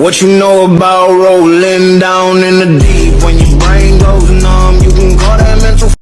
What you know about rolling down in the deep when you